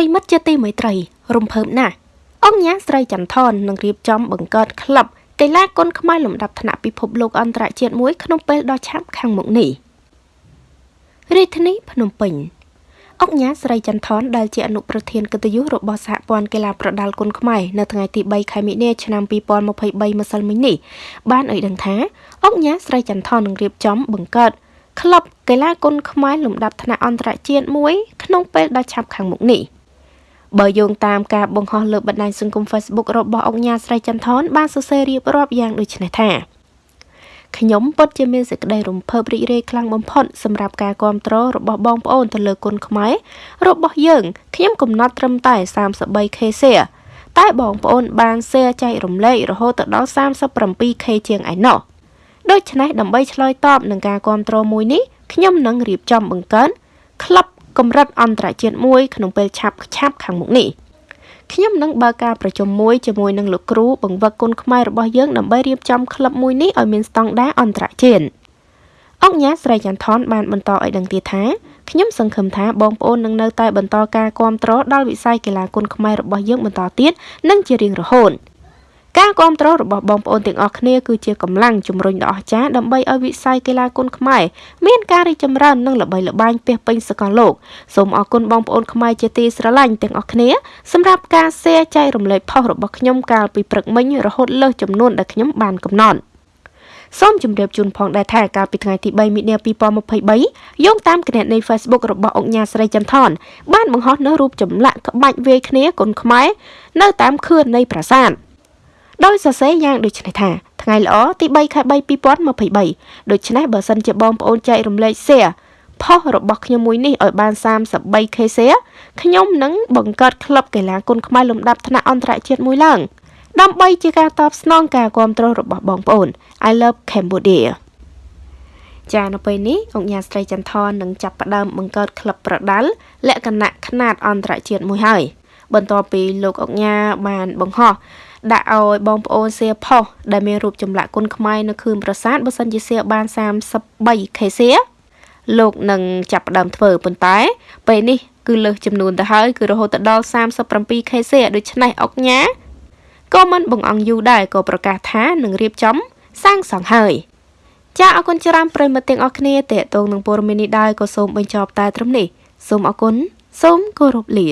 រិមិត្តជាទីមេត្រី រំភើបណាស់អង្គញាស្រីចន្ទថននឹងរៀបចំបង្កើតក្លឹបកីឡាគុនខ្មែរលំដាប់ថ្នាក់ពិភពលោកអន្តរជាតិមួយក្នុងពេលដ៏ឆាប់ខាងមុខនេះរាជធានីភ្នំពេញអង្គញាស្រីចន្ទថនដែលជាអនុប្រធានកិត្តិយសរបស់សហព័ន្ធកីឡាប្រដាល់គុនខ្មែរនៅថ្ងៃទី3ខែមិនិនាឆ្នាំ2023ម្សិលមិញនេះបានឲ្យដឹងថាអង្គញាស្រីចន្ទថននឹងរៀបចំបង្កើតក្លឹបកីឡាគុនខ្មែរលំដាប់ថ្នាក់អន្តរជាតិមួយក្នុងពេលដ៏ឆាប់ខាងមុខនេះ។ បើយោងតាមការបង្ហោះលើបណ្ដាញសង្គម Facebook របស់អង្គញាស្រីចន្ទថនបានសរសេររៀបរាប់យ៉ាងដូចនេះថាខ្ញុំពិតជាមានសេចក្តីរំភើបរីករាយខ្លាំងបំផុតសម្រាប់ការគ្រប់គ្រងរបស់បងប្អូនទៅលើគុណខ្មែររបស់យើងខ្ញុំកំណត់ត្រឹមតែ 33k share តែបងប្អូនបាន share ចែករំលែករហូតទៅដល់ 37k ជាងឯណោះដូច្នេះដើម្បីឆ្លើយតបនឹងការគ្រប់គ្រងមួយនេះខ្ញុំនឹងរៀបចំបង្កើនក្លឹប កម្រិតអន្តរជាតិមួយក្នុងពេលឆាប់ឆាប់ខាងមុខនេះខ្ញុំនឹងបើកការប្រជុំមួយជាមួយនឹងលោកគ្រូបង្វឹកគុណខ្មែររបស់យើងដើម្បីរៀបចំក្លឹបមួយនេះឲ្យមានស្តង់ដារអន្តរជាតិអង្គញាស្រីចន្ទថនបានបន្តឲ្យដឹងទៀតថាខ្ញុំសង្ឃឹមថាបងប្អូននឹងនៅតែបន្តការគ្រប់គ្រងដល់វិស័យកីឡាគុនខ្មែររបស់យើងបន្តទៀតនិងជារៀងរហូត។ ការគ្រប់គ្រងរបស់បងប្អូនទាំងអស់គ្នាគឺជាកម្លាំងជំរុញដ៏អស្ចារ្យដើម្បីឲ្យវិស័យកីឡាគុនខ្មែរមានការរីកចម្រើននិងល្បីល្បាញពាសពេញសកលលោកសូមអរគុណបងប្អូនខ្មែរជាទីស្រឡាញ់ទាំងអស់គ្នាសម្រាប់ការ share ចែករំលែកផុសរបស់ខ្ញុំកាលពីព្រឹកមិញរហូតលើសចំនួនដែលខ្ញុំបានកំណត់សូមជម្រាបជូនផងដែរថាកាលពីថ្ងៃទី3មិនិនា2023យោងតាមគណនី Facebook របស់អង្គញាស្រីចន្ទថនបានបង្ហោះនូវរូបចម្លាក់ក្បាច់វាយគ្នាគុនខ្មែរនៅតាមខឿននៃប្រាសាទ ដោយសរសេរយ៉ាងដូចនេះថាថ្ងៃល្អទី3ខែ3 2023ដូច្នេះបើសិនជាបងប្អូនចែករំលែក share ផុសរបស់ខ្ញុំមួយនេះឲ្យបាន 33k share ខ្ញុំនឹងបង្កើតក្លឹបកីឡាគុនខ្មែរលំដាប់ថ្នាក់អន្តរជាតិមួយឡើងដើម្បីជាការតបស្នងការគ្រប់គ្រងរបស់បងប្អូន I love Cambodia ចានៅពេលនេះអង្គញាស្រីចន្ទថននឹងចាប់ផ្ដើមបង្កើតក្លឹបប្រដាល់លក្ខណៈខ្នាតអន្តរជាតិមួយហើយបន្ទាប់ពីលោកអង្គញាបានបង្ហោះ ដាក់ឲ្យបងប្អូនសៀផុសដែលមានរូបចម្លាក់គុនខ្មែរនៅខឿនប្រាសាទបើសិនជាសៀបាន 33k សៀលោកនឹងចាប់ផ្ដើមធ្វើប៉ុន្តែ ពេលនេះគឺលើសចំនួនទៅហើយគឺរហូតដល់ 37k សៀដូច្នេះអុកញ៉ាក៏មិនបង្អង់យូរដែរក៏ប្រកាសថានឹងរៀបចំសាងសង់ហើយចាអរគុណច្រើនប្រិមត្តទាំងអស់គ្នាតេតងនឹងព័ត៌មាននេះដែរក៏សូមបញ្ចប់តែត្រឹមនេះសូមអរគុណសូមគោរពលា